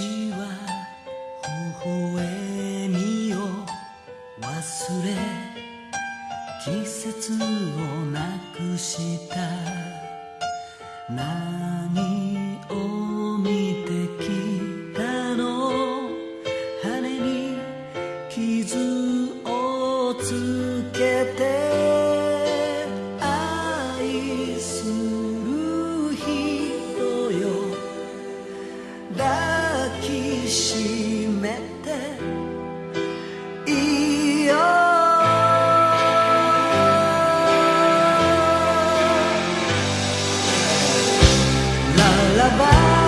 は微笑みを忘れ季節をなくした何 lullaby.